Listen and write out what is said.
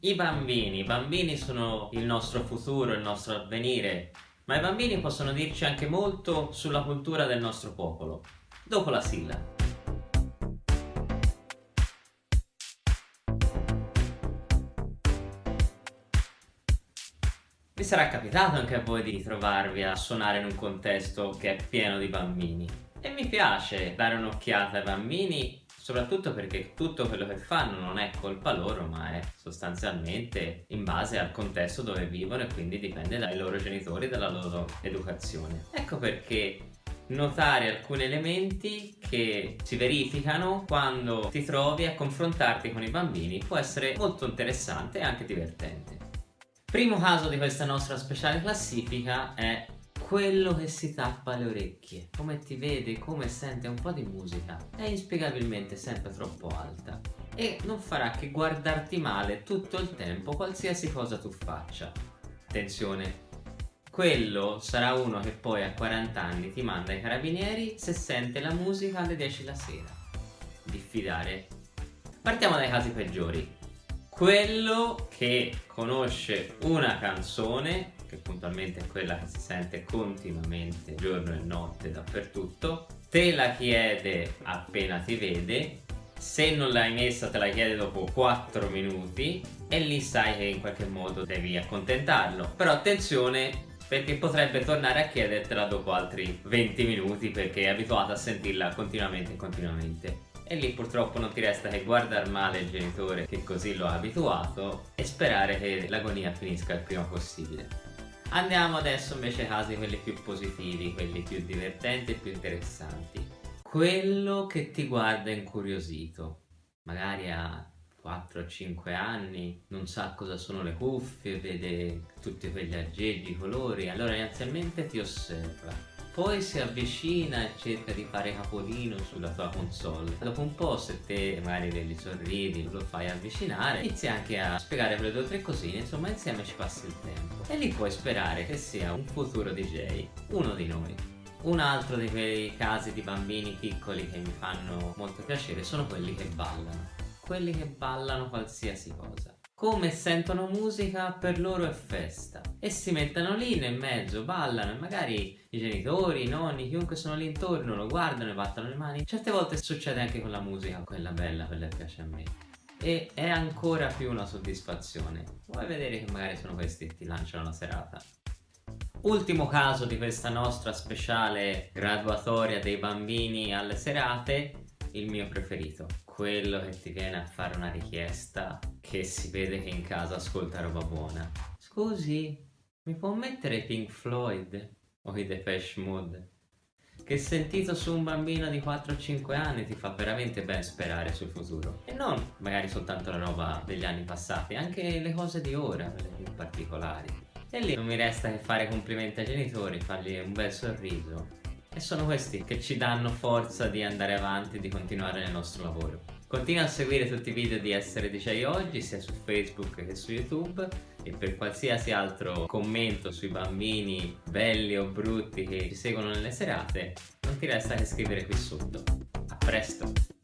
I bambini, i bambini sono il nostro futuro, il nostro avvenire, ma i bambini possono dirci anche molto sulla cultura del nostro popolo. Dopo la sigla. Vi sarà capitato anche a voi di trovarvi a suonare in un contesto che è pieno di bambini. E mi piace dare un'occhiata ai bambini soprattutto perché tutto quello che fanno non è colpa loro ma è sostanzialmente in base al contesto dove vivono e quindi dipende dai loro genitori e dalla loro educazione. Ecco perché notare alcuni elementi che si verificano quando ti trovi a confrontarti con i bambini può essere molto interessante e anche divertente. Primo caso di questa nostra speciale classifica è quello che si tappa le orecchie, come ti vede, come sente un po' di musica, è inspiegabilmente sempre troppo alta e non farà che guardarti male tutto il tempo qualsiasi cosa tu faccia. Attenzione, quello sarà uno che poi a 40 anni ti manda ai carabinieri se sente la musica alle 10 la sera. Diffidare. Partiamo dai casi peggiori. Quello che conosce una canzone che puntualmente è quella che si sente continuamente giorno e notte dappertutto. Te la chiede appena ti vede. Se non l'hai messa te la chiede dopo 4 minuti e lì sai che in qualche modo devi accontentarlo. Però attenzione perché potrebbe tornare a chiedertela dopo altri 20 minuti perché è abituato a sentirla continuamente e continuamente. E lì purtroppo non ti resta che guardare male il genitore che così lo ha abituato e sperare che l'agonia finisca il prima possibile. Andiamo adesso invece ai casi quelli più positivi, quelli più divertenti e più interessanti. Quello che ti guarda incuriosito, magari a 4-5 anni, non sa cosa sono le cuffie, vede tutti quegli aggeggi, i colori, allora inizialmente ti osserva poi si avvicina e cerca di fare capolino sulla tua console. Dopo un po' se te magari gli sorridi lo fai avvicinare inizi anche a spiegare quelle due o tre cosine insomma insieme ci passi il tempo. E lì puoi sperare che sia un futuro DJ uno di noi. Un altro di quei casi di bambini piccoli che mi fanno molto piacere sono quelli che ballano quelli che ballano qualsiasi cosa. Come sentono musica per loro è festa. E si mettono lì nel mezzo, ballano e magari i genitori, i nonni, chiunque sono lì intorno lo guardano e battono le mani. Certe volte succede anche con la musica, quella bella, quella che piace a me. E è ancora più una soddisfazione. Vuoi vedere che magari sono questi che ti lanciano la serata? Ultimo caso di questa nostra speciale graduatoria dei bambini alle serate il mio preferito. Quello che ti viene a fare una richiesta che si vede che in casa ascolta roba buona. Scusi mi può mettere Pink Floyd o i Depeche Mode? Che sentito su un bambino di 4-5 anni ti fa veramente ben sperare sul futuro. E non magari soltanto la roba degli anni passati anche le cose di ora quelle più particolari. E lì non mi resta che fare complimenti ai genitori fargli un bel sorriso e sono questi che ci danno forza di andare avanti e di continuare nel nostro lavoro. Continua a seguire tutti i video di Essere DJ Oggi sia su Facebook che su YouTube e per qualsiasi altro commento sui bambini belli o brutti che ci seguono nelle serate non ti resta che scrivere qui sotto. A presto!